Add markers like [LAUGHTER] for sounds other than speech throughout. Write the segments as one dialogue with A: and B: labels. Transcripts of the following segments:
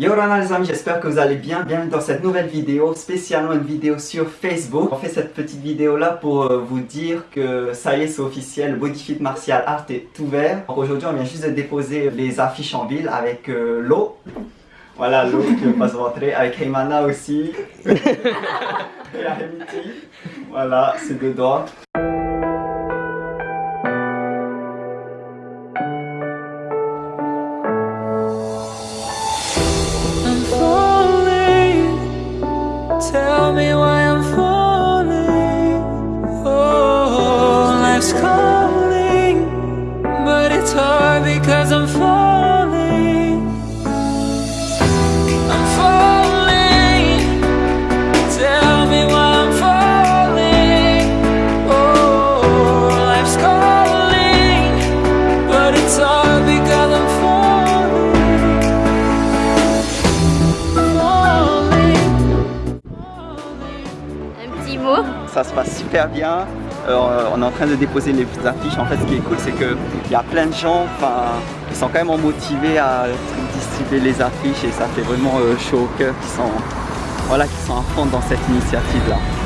A: Yo Rana les amis, j'espère que vous allez bien. Bienvenue dans cette nouvelle vidéo, spécialement une vidéo sur Facebook. On fait cette petite vidéo là pour euh, vous dire que ça y est, c'est officiel, Bodyfit Martial Art est ouvert. Aujourd'hui, on vient juste de déposer les affiches en ville avec euh, l'eau. Voilà l'eau qui va se rentrer, avec Heymana aussi. [LAUGHS] Et. Voilà, c'est dedans. Ça se passe super bien. Euh, on est en train de déposer les affiches. En fait, ce qui est cool, c'est qu'il y a plein de gens qui sont quand même motivés à distribuer les affiches et ça fait vraiment euh, chaud au cœur qui sont, voilà, qui sont à fond dans cette initiative-là.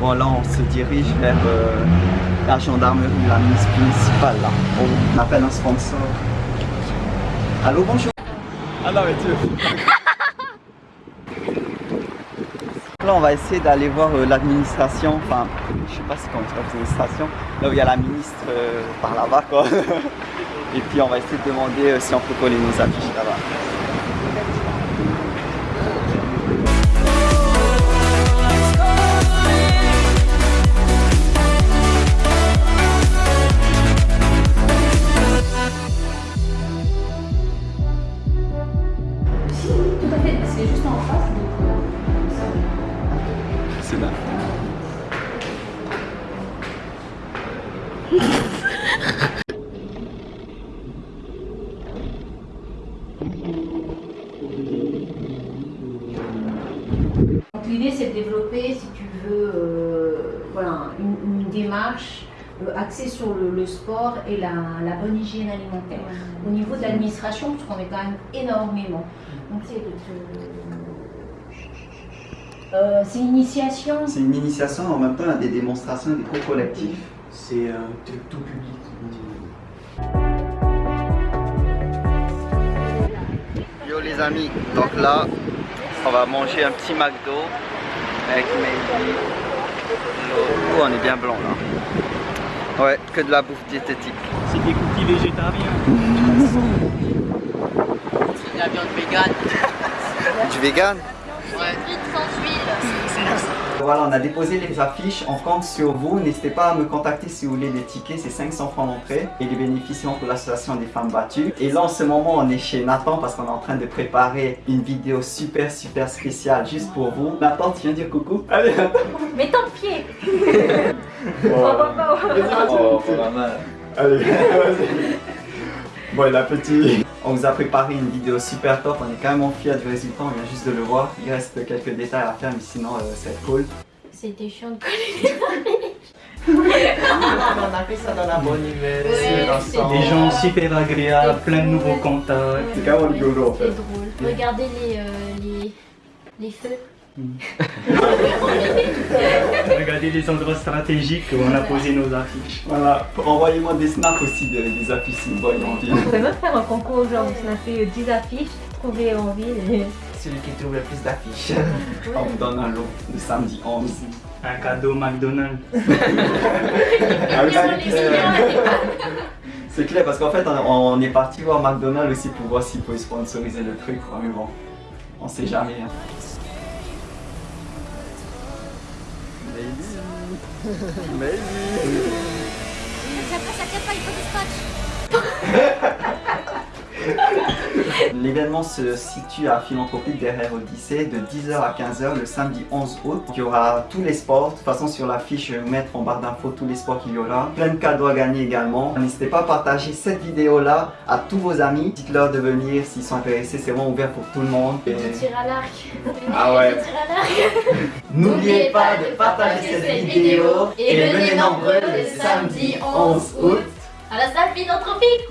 A: Bon là on se dirige vers euh, la gendarmerie, la ministre municipale là. On appelle un sponsor. Allô bonjour Ah mais tu [LAUGHS] Là on va essayer d'aller voir euh, l'administration, enfin je sais pas si comment dire l'administration, là où il y a la ministre euh, par là-bas quoi. [LAUGHS] Et puis on va essayer de demander si on peut coller nos affiches là-bas.
B: L'idée c'est de développer, si tu veux, euh, voilà, une, une démarche euh, axée sur le, le sport et la, la bonne hygiène alimentaire. Au niveau de l'administration, parce qu'on est quand même énormément. Donc c'est Euh, c'est une initiation.
A: C'est une initiation en même temps a des démonstrations, des cours collectifs.
C: C'est tout public.
A: Yo les amis, donc là on va manger un petit McDo avec Maybe. Ouh, on est bien blanc là. Ouais, que de la bouffe diététique.
C: C'est des cookies végétariens.
D: C'est de la viande végane. [LAUGHS]
A: Du vegan
D: Ouais.
E: Vite sans huile.
A: Voilà, on a déposé les affiches, on compte sur vous. N'hésitez pas à me contacter si vous voulez des tickets, c'est 500 francs d'entrée et les bénéficiaires pour l'association des femmes battues. Et là en ce moment on est chez Nathan parce qu'on est en train de préparer une vidéo super super spéciale juste pour vous. Nathan, tu viens dire coucou? Allez Nathan
B: Mets ton pied [LAUGHS]
A: Allez, vas-y. Bon, la [LAUGHS] petite. On vous a préparé une vidéo super top, on est quand même fiers du résultat, on vient juste de le voir. Il reste quelques détails à faire, mais sinon euh, c'est cool.
E: C'était chiant de coller. [LAUGHS]
D: on a fait ça dans la bonne humeur.
E: Ouais.
C: Des gens super agréables, plein de nouveaux contacts.
A: C'est rigolo en
E: drôle. Regardez les, euh, les, les feux. [LAUGHS]
C: Regardez les endroits stratégiques où on a posé nos affiches.
A: Voilà, envoyez-moi des snaps aussi de- des affiches si vous voyez en ville.
B: On pourrait même faire un concours, genre on a fait 10 affiches, trouver en ville.
A: Celui qui trouve le plus d'affiches, on vous donne un lot le samedi 11.
C: Un cadeau McDonald's. [LAUGHS]
A: Ah c'est clair.
E: clients,
A: C'est clair parce qu'en fait on, on est parti voir McDonald's aussi pour voir s'ils pouvaient sponsoriser le truc, quoi, mais bon, on sait jamais. Hein. Maybe. [LAUGHS] Maybe.
E: Ça casse pas, ça [LAUGHS] casse pas, il faut dispatch.
A: L'événement se situe à Philanthropique derrière Odyssée de 10h à 15h le samedi 11 août. Il y aura tous les sports. De toute façon, sur l'affiche, je vais vous mettre en barre d'infos tous les sports qu'il y aura. Plein de cadeaux à gagner également. N'hésitez pas à partager cette vidéo-là à tous vos amis. Dites-leur de venir s'ils sont intéressés. C'est vraiment ouvert pour tout le monde. Et
E: Je tire à l'arc.
A: Ah ouais.
E: Je tire à l'arc. [LAUGHS]
A: N'oubliez pas de partager cette vidéo et venez nombreux le samedi 11 août.
E: À la salle philanthropique.